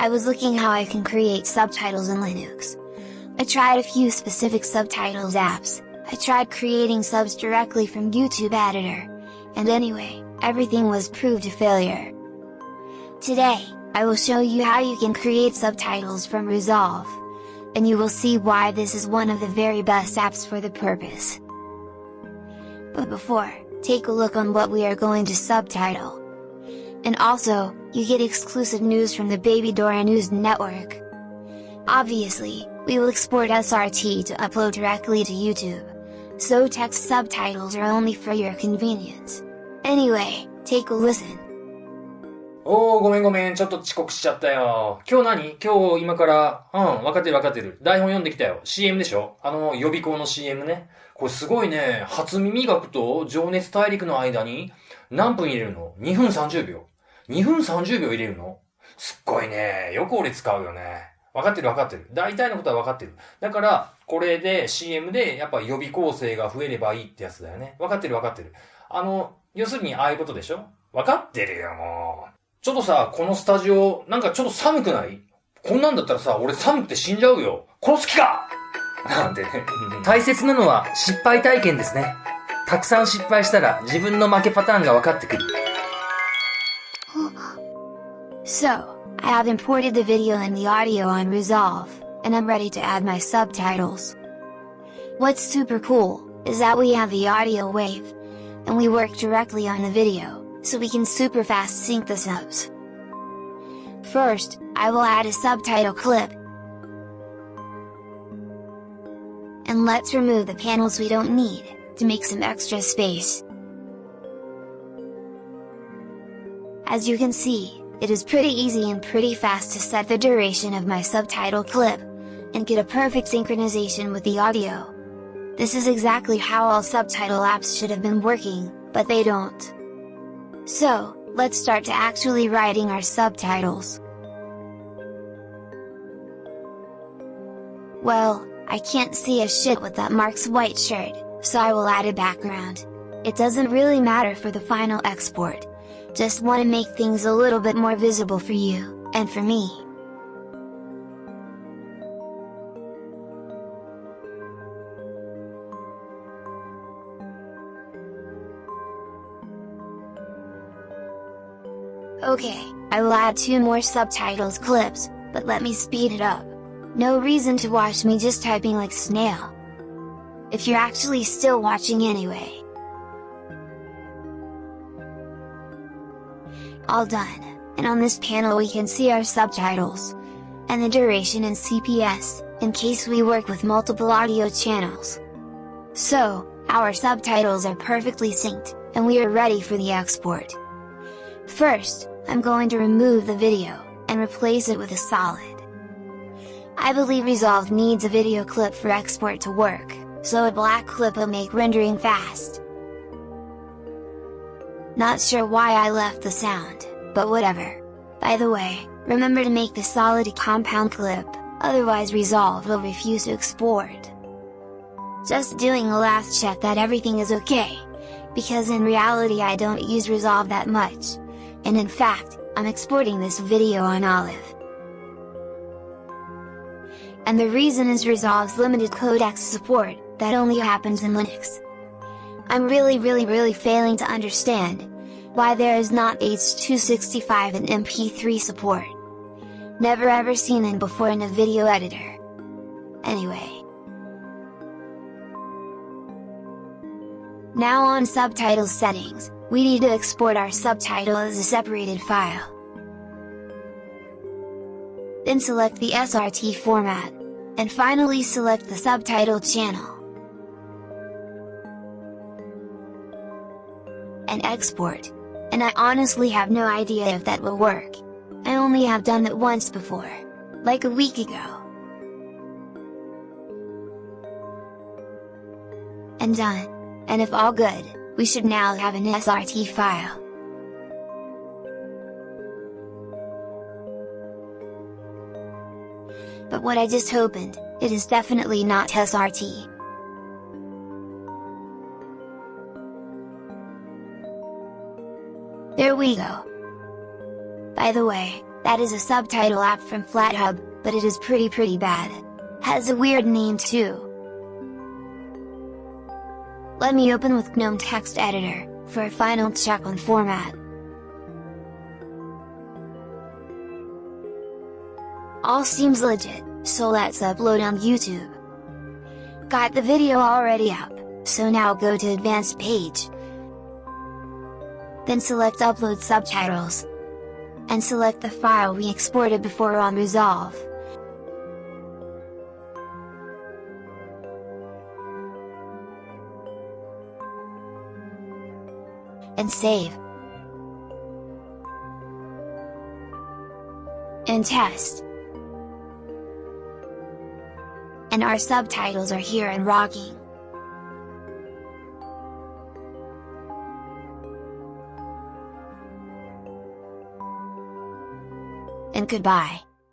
I was looking how I can create subtitles in Linux. I tried a few specific subtitles apps, I tried creating subs directly from YouTube editor, and anyway, everything was proved a failure. Today, I will show you how you can create subtitles from Resolve. And you will see why this is one of the very best apps for the purpose. But before, take a look on what we are going to subtitle. And also, you get exclusive news from the Baby Dora News Network. Obviously, we will export SRT to upload directly to YouTube. So text subtitles are only for your convenience. Anyway, take a listen. おー、ごめんごめん。ちょっと遅刻しちゃったよ。今日何今日今から、うん、わかってるわかってる。台本読んできたよ。CM でしょあの、予備校の CM ね。これすごいね。初耳学と情熱大陸の間に何分入れるの ?2 分30秒。2分30秒入れるの？すっごいね。よく俺使うよね。わかってるわかってる。大体のことはわかってる。だから、これで CM でやっぱ予備校生が増えればいいってやつだよね。わかってるわかってる。あの、要するにああいうことでしょ？わかってるよ、もう。ちょっとさ、このスタジオ、なんかちょっと寒くない？こんなんだったらさ、俺寒くて死んじゃうよ。殺す気かなんてね。大切なのは失敗体験ですね。たくさん失敗したら自分の負けパターンが分かってくる。So, I have imported the video and the audio on Resolve, and I'm ready to add my subtitles. What's super cool, is that we have the audio wave, and we work directly on the video so we can super fast sync the subs. First, I will add a subtitle clip. And let's remove the panels we don't need, to make some extra space. As you can see, it is pretty easy and pretty fast to set the duration of my subtitle clip, and get a perfect synchronization with the audio. This is exactly how all subtitle apps should have been working, but they don't. So, let's start to actually writing our subtitles. Well, I can't see a shit with that Mark's white shirt, so I will add a background. It doesn't really matter for the final export. Just wanna make things a little bit more visible for you, and for me. Okay, I will add two more subtitles clips, but let me speed it up. No reason to watch me just typing like snail. If you're actually still watching anyway. All done, and on this panel we can see our subtitles. And the duration in CPS, in case we work with multiple audio channels. So, our subtitles are perfectly synced, and we are ready for the export. First, I'm going to remove the video, and replace it with a solid. I believe Resolve needs a video clip for export to work, so a black clip will make rendering fast. Not sure why I left the sound, but whatever. By the way, remember to make the solid compound clip, otherwise Resolve will refuse to export. Just doing a last check that everything is okay, because in reality I don't use Resolve that much, and in fact, I'm exporting this video on Olive. And the reason is Resolve's limited codecs support, that only happens in Linux. I'm really really really failing to understand, why there is not H265 and MP3 support. Never ever seen it before in a video editor. Anyway. Now on subtitles settings, we need to export our subtitle as a separated file. Then select the SRT format, and finally select the subtitle channel. And export. And I honestly have no idea if that will work. I only have done it once before. Like a week ago. And done. And if all good, we should now have an SRT file. But what I just opened, it is definitely not SRT. There we go. By the way, That is a subtitle app from FlatHub, but it is pretty pretty bad. Has a weird name too. Let me open with GNOME Text Editor, for a final check on format. All seems legit, so let's upload on YouTube. Got the video already up, so now go to advanced page. Then select upload subtitles. And select the file we exported before on Resolve. And save. And test. And our subtitles are here and rocking. And goodbye.